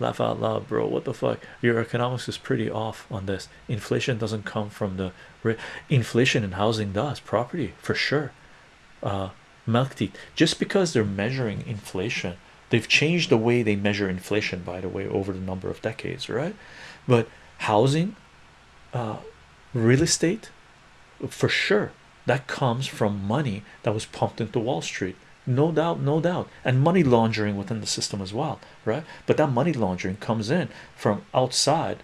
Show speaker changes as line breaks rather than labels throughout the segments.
laugh out loud bro. What the fuck? Your economics is pretty off on this. Inflation doesn't come from the inflation in housing does. Property for sure. Uh milk teeth just because they're measuring inflation they've changed the way they measure inflation by the way over the number of decades right? But housing uh real estate for sure that comes from money that was pumped into wall street no doubt no doubt. And money laundering within the system as well right? But that money laundering comes in from outside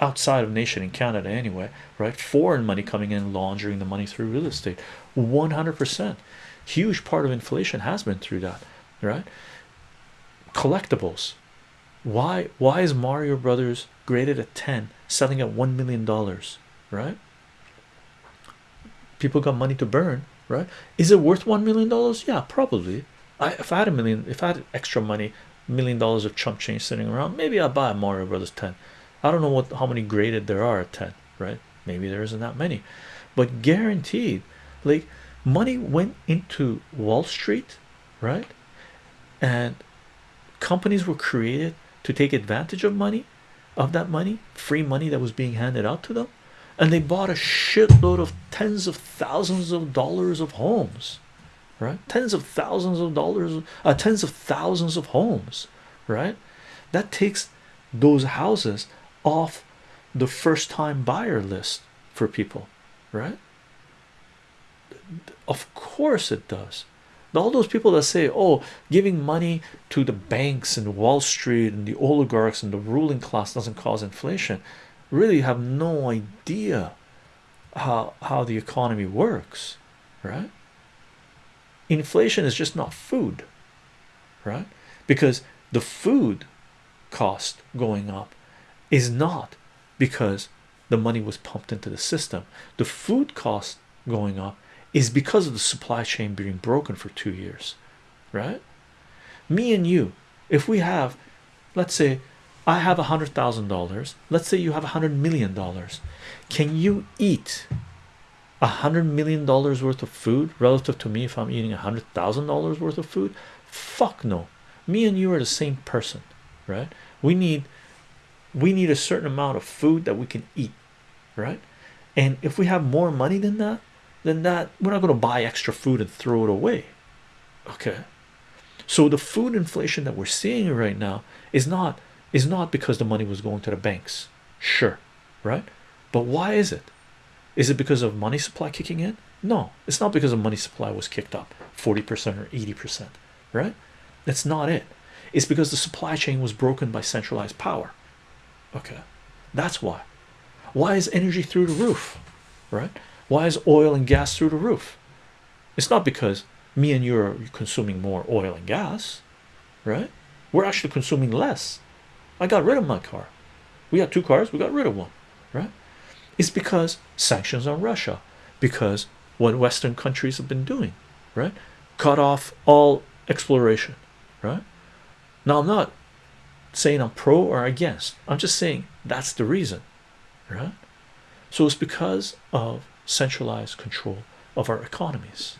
outside of nation in Canada anyway right? Foreign money coming in laundering the money through real estate. 100 percent. Huge part of inflation has been through that right? Collectibles. Why why is Mario Brothers graded at 10 selling at one million dollars right? People got money to burn right? Is it worth one million dollars? Yeah probably. I if I had a million if I had extra money million dollars of chump change sitting around maybe I'll buy a Mario Brothers 10 I don't know what how many graded there are at 10 right? Maybe there isn't that many. But guaranteed like money went into Wall Street right? And companies were created to take advantage of money of that money free money that was being handed out to them and they bought a shitload of tens of thousands of dollars of homes right? Tens of thousands of dollars uh, tens of thousands of homes right? That takes those houses off the first time buyer list for people right? Of course it does. All those people that say oh giving money to the banks and wall street and the oligarchs and the ruling class doesn't cause inflation really have no idea how how the economy works right? Inflation is just not food right? Because the food cost going up is not because the money was pumped into the system. The food cost going up is because of the supply chain being broken for two years right? Me and you if we have let's say I have a hundred thousand dollars. Let's say you have a hundred million dollars. Can you eat a hundred million dollars worth of food relative to me if I'm eating a hundred thousand dollars worth of food? Fuck no. Me and you are the same person right? We need we need a certain amount of food that we can eat right? And if we have more money than that then that we're not going to buy extra food and throw it away okay? So the food inflation that we're seeing right now is not is not because the money was going to the banks. Sure right? But why is it? Is it because of money supply kicking in? No it's not because of money supply was kicked up 40 percent or 80 percent right? That's not it. It's because the supply chain was broken by centralized power. Okay that's why. Why is energy through the roof right? Why is oil and gas through the roof? It's not because me and you are consuming more oil and gas right? We're actually consuming less I got rid of my car. We had two cars we got rid of one right? It's because sanctions on Russia because what Western countries have been doing right? Cut off all exploration right? Now I'm not saying I'm pro or against. I'm just saying that's the reason right? So it's because of centralized control of our economies